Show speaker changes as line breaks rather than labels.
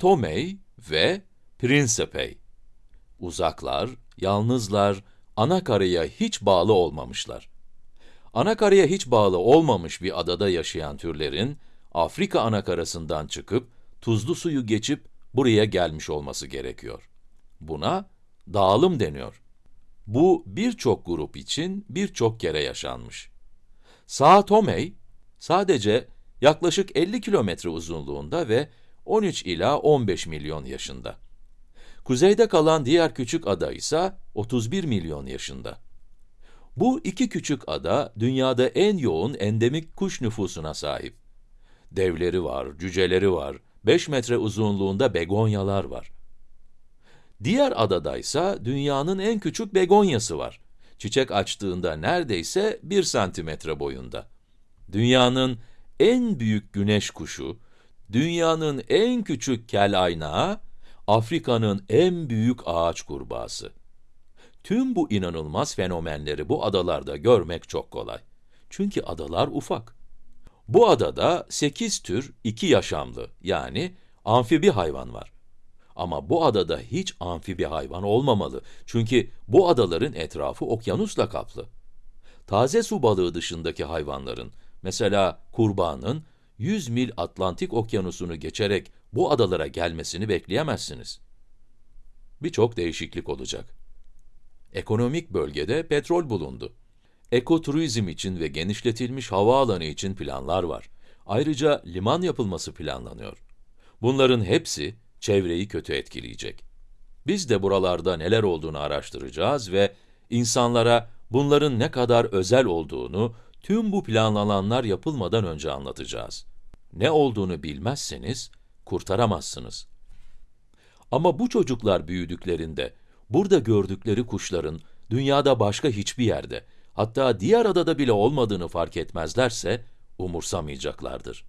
Tome ve Principe. Uzaklar, yalnızlar, ana karaya hiç bağlı olmamışlar. Ana karaya hiç bağlı olmamış bir adada yaşayan türlerin, Afrika anakarasından çıkıp, tuzlu suyu geçip buraya gelmiş olması gerekiyor. Buna dağılım deniyor. Bu birçok grup için birçok kere yaşanmış. Tome, sadece yaklaşık 50 kilometre uzunluğunda ve 13 ila 15 milyon yaşında. Kuzeyde kalan diğer küçük ada ise 31 milyon yaşında. Bu iki küçük ada, dünyada en yoğun endemik kuş nüfusuna sahip. Devleri var, cüceleri var, 5 metre uzunluğunda begonyalar var. Diğer adada ise dünyanın en küçük begonyası var. Çiçek açtığında neredeyse 1 santimetre boyunda. Dünyanın en büyük güneş kuşu, dünyanın en küçük kel aynağı, Afrika'nın en büyük ağaç kurbağası. Tüm bu inanılmaz fenomenleri bu adalarda görmek çok kolay. Çünkü adalar ufak. Bu adada 8 tür iki yaşamlı yani amfibi hayvan var. Ama bu adada hiç amfibi hayvan olmamalı. Çünkü bu adaların etrafı okyanusla kaplı. Taze su balığı dışındaki hayvanların, mesela kurbağanın 100 mil Atlantik okyanusunu geçerek bu adalara gelmesini bekleyemezsiniz. Birçok değişiklik olacak. Ekonomik bölgede petrol bulundu. Ekoturizm için ve genişletilmiş havaalanı için planlar var. Ayrıca liman yapılması planlanıyor. Bunların hepsi çevreyi kötü etkileyecek. Biz de buralarda neler olduğunu araştıracağız ve insanlara bunların ne kadar özel olduğunu tüm bu planlananlar yapılmadan önce anlatacağız. Ne olduğunu bilmezseniz kurtaramazsınız. Ama bu çocuklar büyüdüklerinde burada gördükleri kuşların dünyada başka hiçbir yerde, hatta diğer adada bile olmadığını fark etmezlerse umursamayacaklardır.